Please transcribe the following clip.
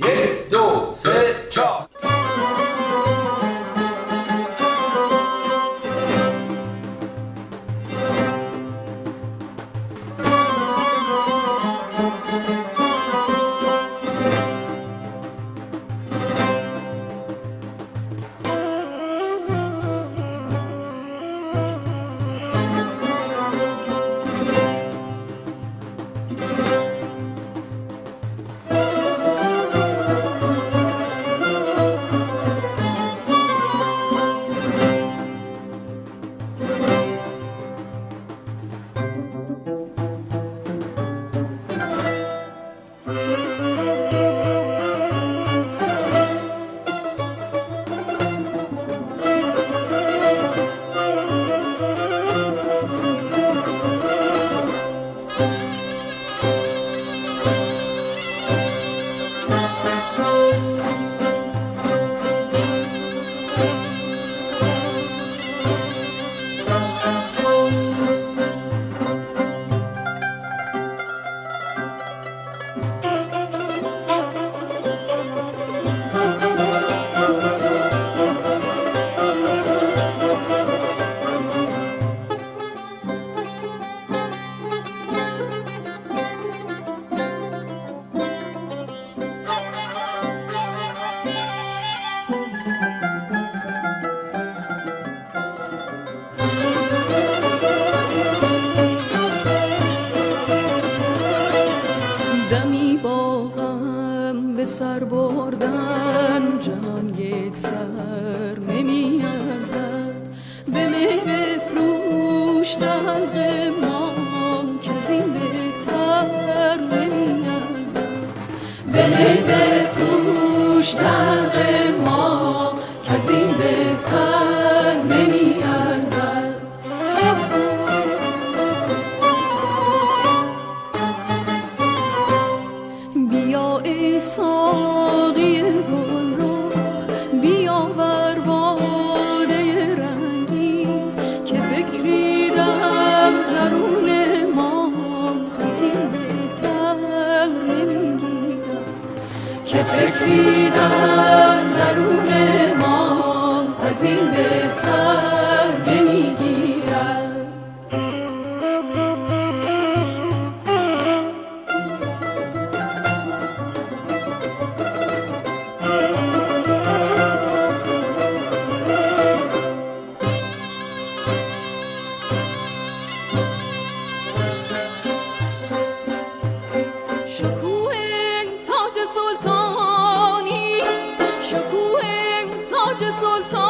1, 2, 3. سر بردن جهان یک سر نمی ارزد به می بفروش دلق ای ساقی گل رخ بیا بر باده رنگی که درون ما از این بهتر نمی‌گیرم که فکری در درون ما از این بهتر کوه تاج سلطان